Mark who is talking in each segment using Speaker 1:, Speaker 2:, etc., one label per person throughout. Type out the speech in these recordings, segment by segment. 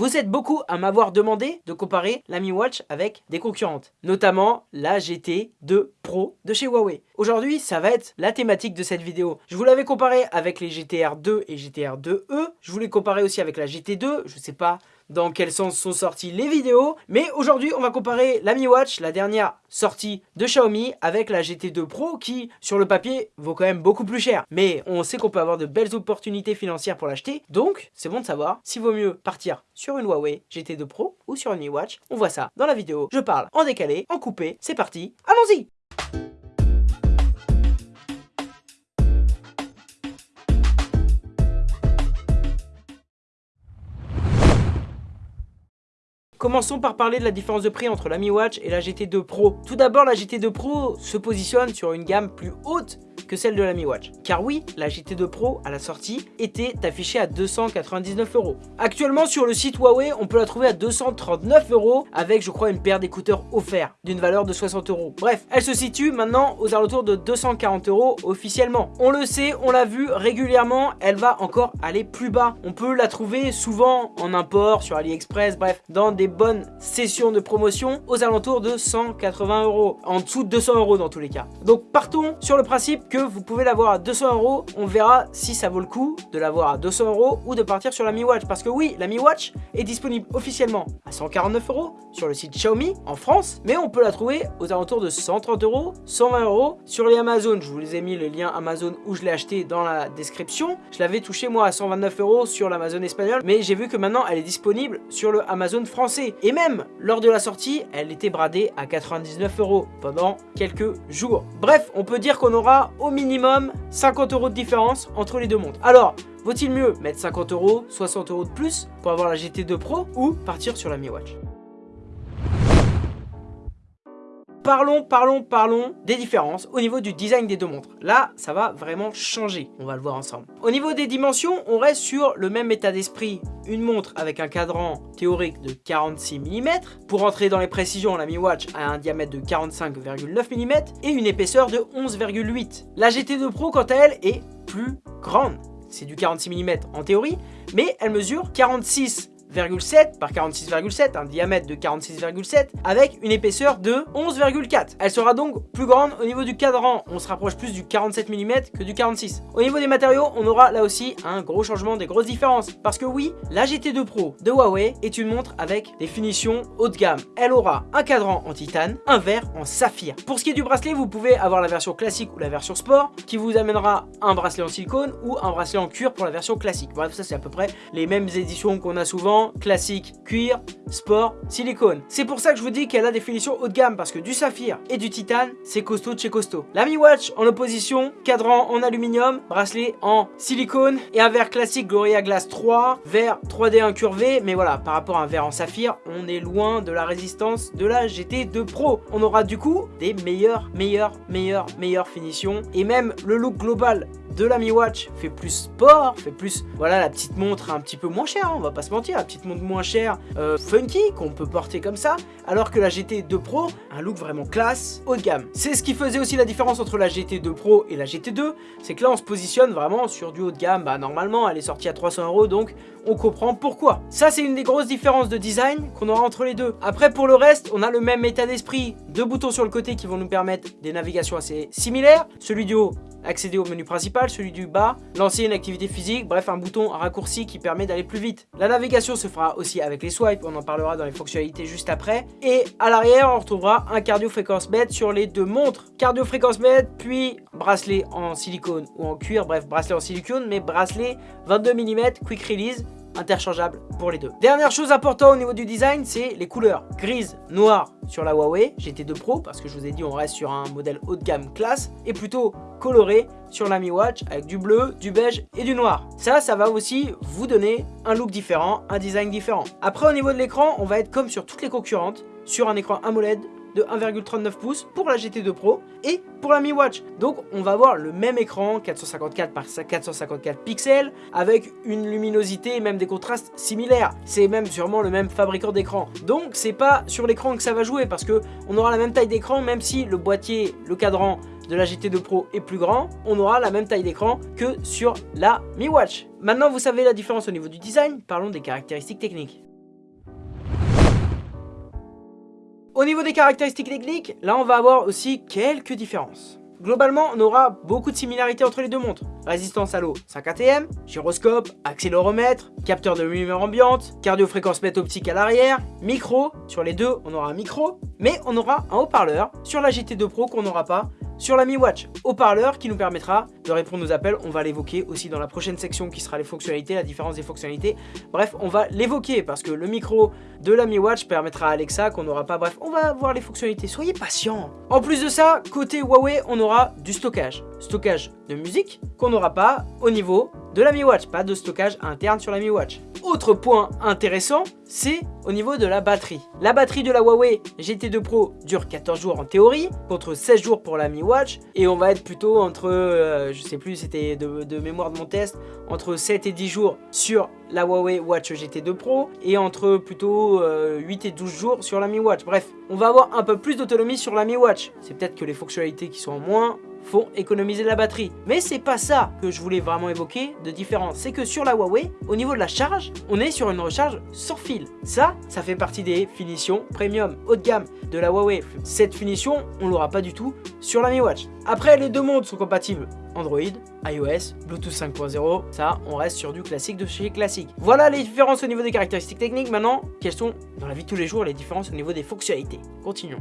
Speaker 1: Vous êtes beaucoup à m'avoir demandé de comparer la Mi Watch avec des concurrentes, notamment la GT2 Pro de chez Huawei. Aujourd'hui, ça va être la thématique de cette vidéo. Je vous l'avais comparé avec les GTR 2 et GTR 2e, je voulais comparer aussi avec la GT2, je sais pas dans quel sens sont sorties les vidéos. Mais aujourd'hui, on va comparer la Mi Watch, la dernière sortie de Xiaomi, avec la GT2 Pro qui, sur le papier, vaut quand même beaucoup plus cher. Mais on sait qu'on peut avoir de belles opportunités financières pour l'acheter. Donc, c'est bon de savoir s'il vaut mieux partir sur une Huawei GT2 Pro ou sur une Mi Watch. On voit ça dans la vidéo. Je parle en décalé, en coupé. C'est parti, allons-y Commençons par parler de la différence de prix entre la Mi Watch et la GT2 Pro. Tout d'abord, la GT2 Pro se positionne sur une gamme plus haute que celle de la Mi Watch. Car oui, la GT2 Pro à la sortie était affichée à 299 euros. Actuellement sur le site Huawei, on peut la trouver à 239 euros avec je crois une paire d'écouteurs offerts d'une valeur de 60 euros. Bref, elle se situe maintenant aux alentours de 240 euros officiellement. On le sait, on l'a vu régulièrement, elle va encore aller plus bas. On peut la trouver souvent en import sur AliExpress, bref, dans des bonnes sessions de promotion aux alentours de 180 euros. En dessous de 200 euros dans tous les cas. Donc partons sur le principe que vous pouvez l'avoir à 200 euros. On verra si ça vaut le coup de l'avoir à 200 euros ou de partir sur la Mi Watch. Parce que oui, la Mi Watch est disponible officiellement à 149 euros sur le site Xiaomi en France. Mais on peut la trouver aux alentours de 130 euros, 120 euros sur les Amazon. Je vous les ai mis le lien Amazon où je l'ai acheté dans la description. Je l'avais touché moi à 129 euros sur l'Amazon espagnol. Mais j'ai vu que maintenant elle est disponible sur le Amazon français. Et même lors de la sortie, elle était bradée à 99 euros pendant quelques jours. Bref, on peut dire qu'on aura au minimum 50 euros de différence entre les deux montres. Alors, vaut-il mieux mettre 50 euros, 60 euros de plus pour avoir la GT2 Pro ou partir sur la Mi Watch? Parlons, parlons, parlons des différences au niveau du design des deux montres. Là, ça va vraiment changer, on va le voir ensemble. Au niveau des dimensions, on reste sur le même état d'esprit. Une montre avec un cadran théorique de 46 mm. Pour entrer dans les précisions, la Mi Watch a un diamètre de 45,9 mm et une épaisseur de 11,8. La GT2 Pro, quant à elle, est plus grande. C'est du 46 mm en théorie, mais elle mesure 46 par 46,7, un diamètre de 46,7 avec une épaisseur de 11,4. Elle sera donc plus grande au niveau du cadran, on se rapproche plus du 47 mm que du 46. Au niveau des matériaux, on aura là aussi un gros changement, des grosses différences. Parce que oui, la GT2 Pro de Huawei est une montre avec des finitions haut de gamme. Elle aura un cadran en titane, un verre en saphir. Pour ce qui est du bracelet, vous pouvez avoir la version classique ou la version sport qui vous amènera un bracelet en silicone ou un bracelet en cuir pour la version classique. Bref, ça c'est à peu près les mêmes éditions qu'on a souvent classique, cuir, sport, silicone. C'est pour ça que je vous dis qu'elle a des finitions haut de gamme parce que du saphir et du titane, c'est costaud de chez costaud. La Mi Watch en opposition, cadran en aluminium, bracelet en silicone et un verre classique Gorilla Glass 3, verre 3D incurvé, mais voilà, par rapport à un verre en saphir, on est loin de la résistance de la GT2 Pro. On aura du coup des meilleures, meilleures, meilleures, meilleures finitions et même le look global de la Mi Watch fait plus sport, fait plus, voilà, la petite montre un petit peu moins chère, hein, on va pas se mentir, la petite montre moins chère, euh, funky, qu'on peut porter comme ça, alors que la GT2 Pro, un look vraiment classe, haut de gamme. C'est ce qui faisait aussi la différence entre la GT2 Pro et la GT2, c'est que là on se positionne vraiment sur du haut de gamme, bah normalement elle est sortie à 300 euros, donc on comprend pourquoi. Ça c'est une des grosses différences de design qu'on aura entre les deux. Après pour le reste, on a le même état d'esprit, deux boutons sur le côté qui vont nous permettre des navigations assez similaires, celui du haut accéder au menu principal, celui du bas, lancer une activité physique, bref un bouton raccourci qui permet d'aller plus vite. La navigation se fera aussi avec les swipes, on en parlera dans les fonctionnalités juste après. Et à l'arrière, on retrouvera un cardio fréquence mètre sur les deux montres. Cardio fréquence mètre, puis bracelet en silicone ou en cuir, bref bracelet en silicone, mais bracelet 22 mm quick release interchangeable pour les deux. Dernière chose importante au niveau du design, c'est les couleurs. Grise, noir sur la Huawei GT2 Pro, parce que je vous ai dit on reste sur un modèle haut de gamme classe, et plutôt coloré sur la Mi Watch avec du bleu, du beige et du noir. Ça, ça va aussi vous donner un look différent, un design différent. Après au niveau de l'écran, on va être comme sur toutes les concurrentes, sur un écran AMOLED de 1,39 pouces pour la GT2 Pro et pour la Mi Watch. Donc on va avoir le même écran 454 par 454 pixels avec une luminosité et même des contrastes similaires. C'est même sûrement le même fabricant d'écran. Donc c'est pas sur l'écran que ça va jouer parce que on aura la même taille d'écran même si le boîtier, le cadran de la GT2 Pro est plus grand, on aura la même taille d'écran que sur la Mi Watch. Maintenant vous savez la différence au niveau du design, parlons des caractéristiques techniques. Au niveau des caractéristiques techniques, là on va avoir aussi quelques différences. Globalement, on aura beaucoup de similarités entre les deux montres. Résistance à l'eau 5 ATM, gyroscope, accéléromètre, capteur de lumière ambiante, cardiofréquence mètre optique à l'arrière, micro, sur les deux on aura un micro, mais on aura un haut-parleur sur la GT2 Pro qu'on n'aura pas sur la Mi Watch. Haut-parleur qui nous permettra de répondre aux appels, on va l'évoquer aussi dans la prochaine section qui sera les fonctionnalités, la différence des fonctionnalités. Bref, on va l'évoquer parce que le micro de la Mi Watch permettra à Alexa qu'on n'aura pas. Bref, on va voir les fonctionnalités, soyez patients. En plus de ça, côté Huawei, on aura du stockage. Stockage de musique qu'on n'aura pas au niveau de la Mi Watch, pas de stockage interne sur la Mi Watch. Autre point intéressant, c'est au niveau de la batterie. La batterie de la Huawei GT2 Pro dure 14 jours en théorie, contre 16 jours pour la Mi Watch, et on va être plutôt entre, euh, je sais plus, c'était de, mémoire de mon test, entre 7 et 10 jours sur la Huawei Watch GT2 Pro, et entre plutôt 8 euh, et 12 jours sur la Mi Watch. Bref, on va avoir un peu plus d'autonomie sur la Mi Watch. C'est peut-être que les fonctionnalités qui sont en moins, font économiser la batterie. Mais c'est pas ça que je voulais vraiment évoquer de différence. C'est que sur la Huawei, au niveau de la charge, on est sur une recharge sans fil. Ça, ça fait partie des finitions premium, haut de gamme de la Huawei. Cette finition, on l'aura pas du tout sur la Mi Watch. Après, les deux montres sont compatibles Android, iOS, Bluetooth 5.0, ça, on reste sur du classique de chez classique. Voilà les différences au niveau des caractéristiques techniques. Maintenant, quelles sont, dans la vie de tous les jours, les différences au niveau des fonctionnalités? Continuons.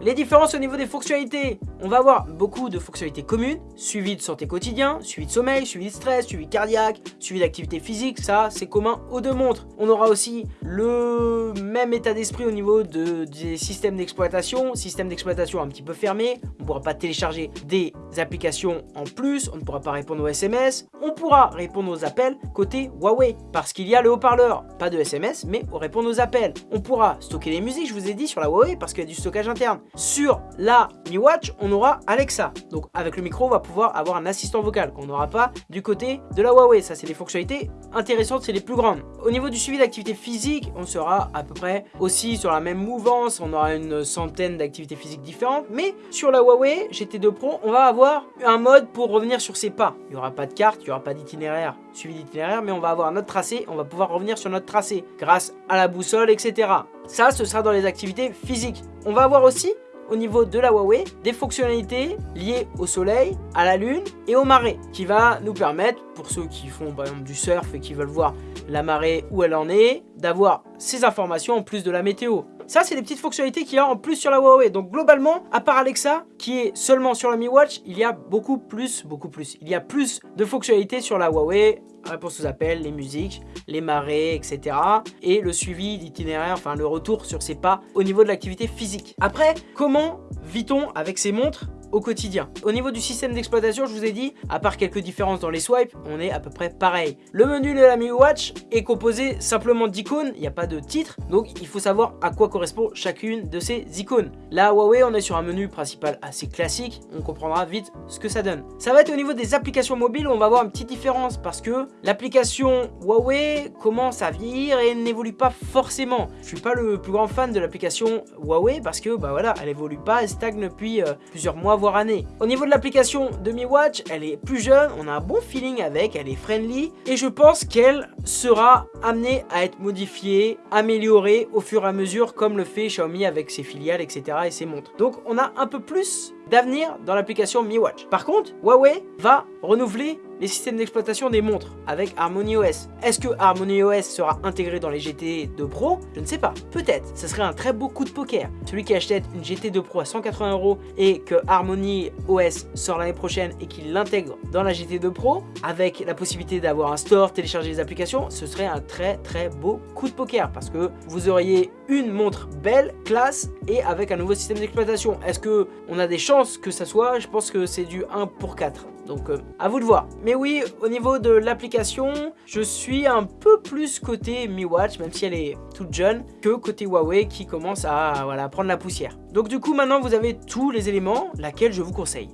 Speaker 1: Les différences au niveau des fonctionnalités, on va avoir beaucoup de fonctionnalités communes, suivi de santé quotidien, suivi de sommeil, suivi de stress, suivi cardiaque, suivi d'activité physique, ça c'est commun aux deux montres. On aura aussi le même état d'esprit au niveau de, des systèmes d'exploitation, système d'exploitation un petit peu fermé, on ne pourra pas télécharger des applications en plus, on ne pourra pas répondre aux SMS, on pourra répondre aux appels côté Huawei, parce qu'il y a le haut-parleur, pas de SMS, mais on répond aux appels. On pourra stocker les musiques, je vous ai dit, sur la Huawei, parce qu'il y a du stockage interne. Sur la Mi Watch, on aura Alexa. Donc avec le micro, on va pouvoir avoir un assistant vocal qu'on n'aura pas du côté de la Huawei. Ça, c'est les fonctionnalités intéressantes, c'est les plus grandes. Au niveau du suivi d'activité physique, on sera à peu près aussi sur la même mouvance. On aura une centaine d'activités physiques différentes. Mais sur la Huawei GT2 Pro, on va avoir un mode pour revenir sur ses pas. Il n'y aura pas de carte, il n'y aura pas d'itinéraire, suivi d'itinéraire, mais on va avoir notre tracé. On va pouvoir revenir sur notre tracé grâce à la boussole, etc. Ça, ce sera dans les activités physiques. On va avoir aussi au niveau de la Huawei des fonctionnalités liées au soleil, à la lune et au marais qui va nous permettre, pour ceux qui font par exemple du surf et qui veulent voir la marée où elle en est, d'avoir ces informations en plus de la météo. Ça, c'est des petites fonctionnalités qu'il y a en plus sur la Huawei. Donc globalement, à part Alexa, qui est seulement sur la Mi Watch, il y a beaucoup plus, beaucoup plus. Il y a plus de fonctionnalités sur la Huawei réponse aux appels, les musiques, les marées, etc. Et le suivi d'itinéraire, enfin le retour sur ses pas au niveau de l'activité physique. Après, comment vit-on avec ces montres? Au quotidien. Au niveau du système d'exploitation, je vous ai dit, à part quelques différences dans les swipes, on est à peu près pareil. Le menu de la Mi Watch est composé simplement d'icônes, il n'y a pas de titre, donc il faut savoir à quoi correspond chacune de ces icônes. Là, Huawei, on est sur un menu principal assez classique, on comprendra vite ce que ça donne. Ça va être au niveau des applications mobiles on va avoir une petite différence parce que l'application Huawei commence à vieillir et n'évolue pas forcément. Je suis pas le plus grand fan de l'application Huawei parce que bah voilà, elle évolue pas, elle stagne depuis euh, plusieurs mois année. Au niveau de l'application de Mi Watch, elle est plus jeune, on a un bon feeling avec, elle est friendly et je pense qu'elle sera amenée à être modifiée, améliorée au fur et à mesure comme le fait Xiaomi avec ses filiales, etc. et ses montres. Donc on a un peu plus d'avenir dans l'application Mi Watch. Par contre, Huawei va renouveler les systèmes d'exploitation des montres avec Harmony OS. Est-ce que Harmony OS sera intégré dans les GT2 Pro? Je ne sais pas. Peut-être. Ce serait un très beau coup de poker. Celui qui achète une GT2 Pro à 180 euros et que Harmony OS sort l'année prochaine et qu'il l'intègre dans la GT2 Pro avec la possibilité d'avoir un store, télécharger les applications, ce serait un très très beau coup de poker parce que vous auriez une montre belle, classe et avec un nouveau système d'exploitation. Est-ce que on a des chances que ça soit? Je pense que c'est du 1 pour 4. Donc euh, à vous de voir. Mais oui, au niveau de l'application, je suis un peu plus côté Mi Watch, même si elle est toute jeune, que côté Huawei qui commence à prendre la poussière. Donc du coup, maintenant vous avez tous les éléments, laquelle je vous conseille.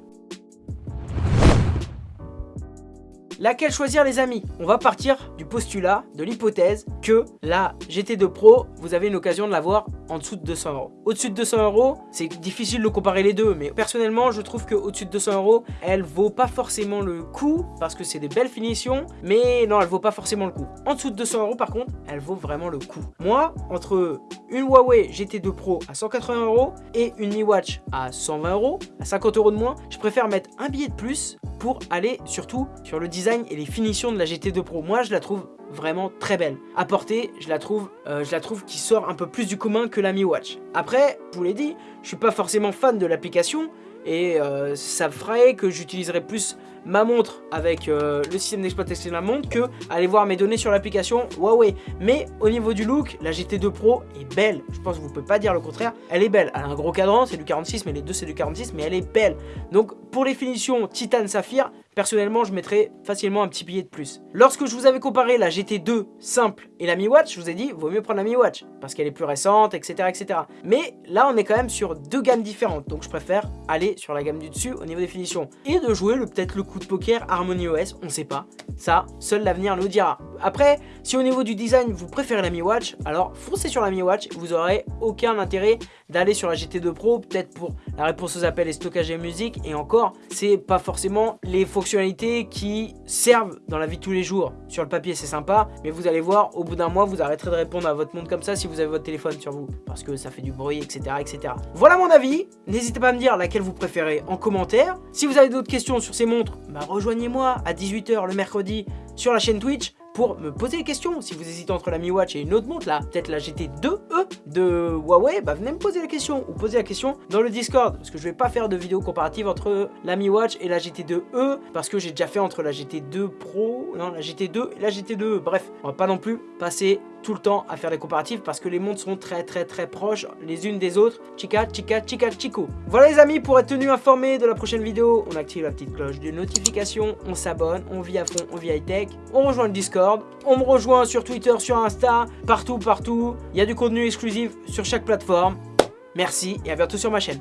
Speaker 1: Laquelle choisir les amis? On va partir du postulat, de l'hypothèse que la GT2 Pro, vous avez une occasion de l'avoir en dessous de 200 euros. Au-dessus de 200 euros, c'est difficile de comparer les deux, mais personnellement, je trouve qu'au-dessus de 200 euros, elle vaut pas forcément le coup, parce que c'est des belles finitions, mais non, elle vaut pas forcément le coup. En dessous de 200 euros, par contre, elle vaut vraiment le coup. Moi, entre une Huawei GT2 Pro à 180 euros et une Mi Watch à 120 euros, à 50 euros de moins, je préfère mettre un billet de plus pour aller surtout sur le design et les finitions de la GT2 Pro. Moi, je la trouve vraiment très belle. À porter, je la trouve, euh, je la trouve qui sort un peu plus du commun que la Mi Watch. Après, je vous l'ai dit, je suis pas forcément fan de l'application et euh, ça ferait que j'utiliserais plus ma montre avec euh, le système d'exploitation de la montre que aller voir mes données sur l'application Huawei. Mais au niveau du look, la GT2 Pro est belle. Je pense que vous pouvez pas dire le contraire. Elle est belle. Elle a un gros cadran, c'est du 46, mais les deux c'est du 46, mais elle est belle. Donc pour les finitions Titan Saphir, Personnellement, je mettrais facilement un petit billet de plus. Lorsque je vous avais comparé la GT2 simple et la Mi Watch, je vous ai dit, vaut mieux prendre la Mi Watch, parce qu'elle est plus récente, etc., etc. Mais là, on est quand même sur deux gammes différentes, donc je préfère aller sur la gamme du dessus au niveau des finitions. Et de jouer peut-être le coup de poker Harmony OS, on sait pas. Ça, seul l'avenir nous dira. Après, si au niveau du design, vous préférez la Mi Watch, alors foncez sur la Mi Watch, vous aurez aucun intérêt d'aller sur la GT2 Pro, peut-être pour la réponse aux appels et stockage de musique, et encore, c'est pas forcément les fonctionnalités qui servent dans la vie de tous les jours. Sur le papier, c'est sympa, mais vous allez voir, au bout d'un mois, vous arrêterez de répondre à votre monde comme ça si vous avez votre téléphone sur vous, parce que ça fait du bruit, etc. etc. Voilà mon avis, n'hésitez pas à me dire laquelle vous préférez en commentaire. Si vous avez d'autres questions sur ces montres, bah rejoignez-moi à 18h le mercredi sur la chaîne Twitch pour me poser des questions. Si vous hésitez entre la Mi Watch et une autre montre, là, peut-être la GT2E de Huawei, bah venez me poser la question ou poser la question dans le Discord. Parce que je vais pas faire de vidéo comparative entre la Mi Watch et la GT2E parce que j'ai déjà fait entre la GT2 Pro, non, la GT2 et la GT2E. Bref, on va pas non plus passer tout le temps à faire des comparatifs parce que les montres sont très très très proches les unes des autres. Chica, chica, chica, chico. Voilà les amis, pour être tenu informé de la prochaine vidéo, on active la petite cloche de notification, on s'abonne, on vit à fond, on vit high tech, on rejoint le On me rejoint sur Twitter, sur Insta, partout, partout. Il y a du contenu exclusif sur chaque plateforme. Merci et à bientôt sur ma chaîne.